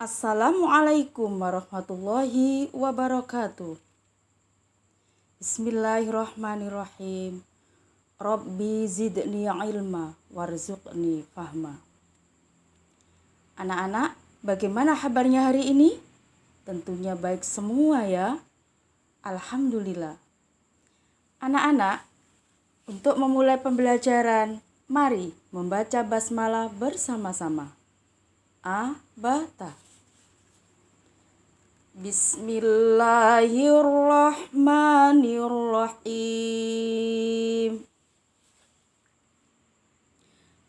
Assalamualaikum warahmatullahi wabarakatuh. Bismillahirrahmanirrahim. Rabbi zidni ilma warzuqni fahma. Anak-anak, bagaimana kabarnya hari ini? Tentunya baik semua ya. Alhamdulillah. Anak-anak, untuk memulai pembelajaran, mari membaca basmalah bersama-sama. A, ba, ta. Bismillahirrahmanirrahim.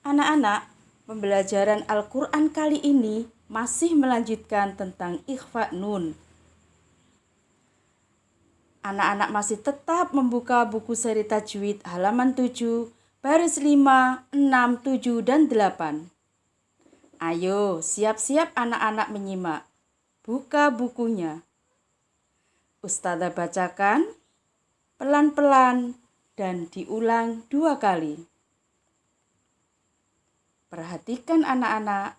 Anak-anak, pembelajaran Al-Quran kali ini masih melanjutkan tentang ikhfa nun Anak-anak masih tetap membuka buku seri tajwid halaman 7, baris 5, 6, 7, dan 8. Ayo, siap-siap anak-anak menyimak Buka bukunya. Ustazah bacakan pelan-pelan dan diulang dua kali. Perhatikan anak-anak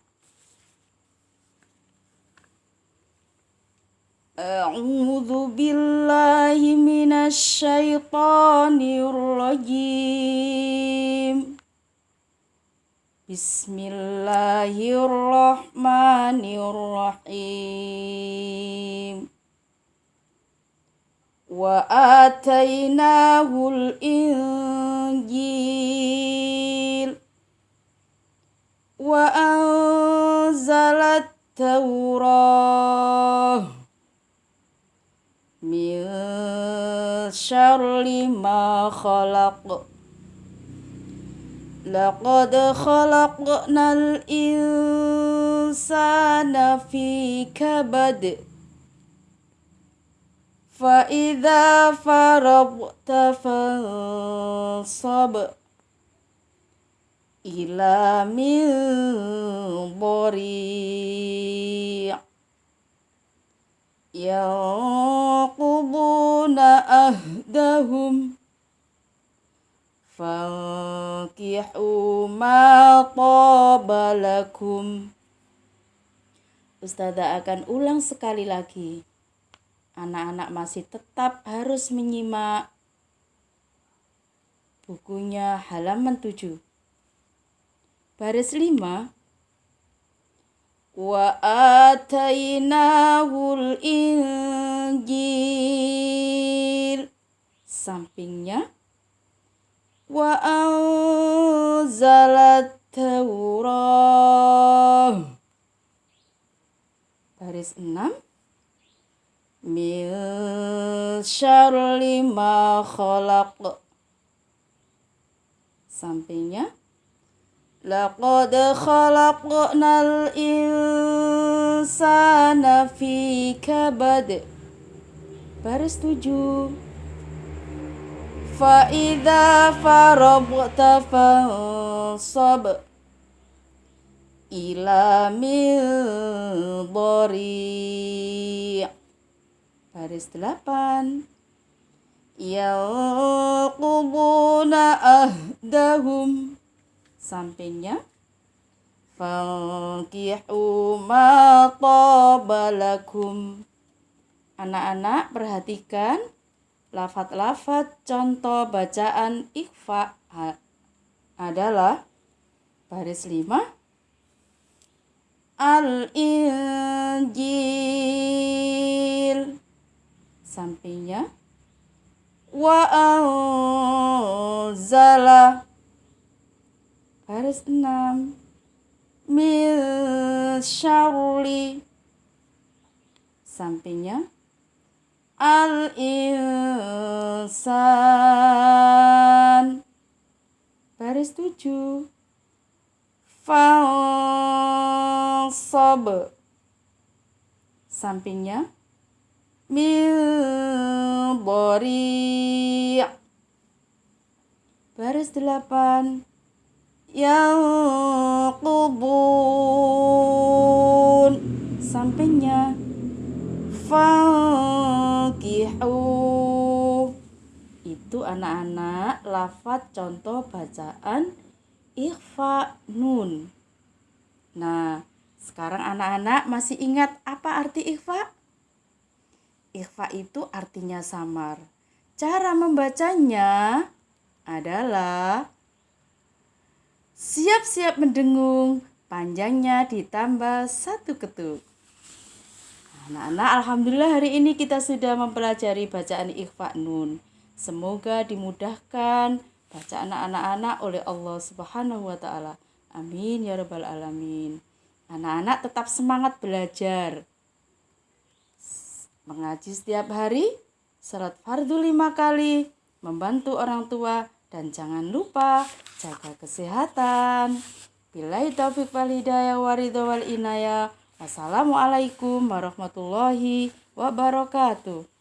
أعوذ بالله من الشيطان الرجيم بسم الله الرحمن الرحيم وآتيناه الإنجيل وأنزل التوراة من شر ما خلق لقد خلقنا الإنسان في كبد فإذا فرغت فانصب إلى من ضريع. ينقضون أهدهم Fankihu ma qabalakum. Ustazah akan ulang sekali lagi. Anak-anak masih tetap harus menyimak bukunya halaman 7. Baris 5 Wa atainahul injil Sampingnya wa anzalat taurah baris 6 min syarri ma khalaq sampingnya لقد خلقنا الإنسان في كبد baris tujuh فإذا فرغت فانصب إلى من ضريع baris delapan ينقضون أهدهم sampingnya Fankihu ma tabalakum Anak-anak perhatikan lafat-lafat contoh bacaan ikhfa adalah baris 5 Al-Injil sampingnya. Wa anzala Baris 6 Min syarli Sampingnya Al insan Baris 7 Fansab Sampingnya. Min bori Baris 8 yang kubun sampingnya fankihu itu anak-anak lafat contoh bacaan ikhfa nun nah Sekarang anak-anak masih ingat apa arti ikhfa? Ikhfa itu artinya samar. Cara membacanya adalah siap-siap mendengung, panjangnya ditambah satu ketuk. Anak-anak, alhamdulillah hari ini kita sudah mempelajari bacaan ikhfa nun. Semoga dimudahkan bacaan anak-anak oleh Allah Subhanahu wa taala. Amin ya rabbal alamin. Anak-anak tetap semangat belajar. Mengaji setiap hari, salat fardu lima kali, membantu orang tua, dan jangan lupa jaga kesehatan. Bila taufik wal hidayah waridho inayah. Wassalamualaikum warahmatullahi wabarakatuh.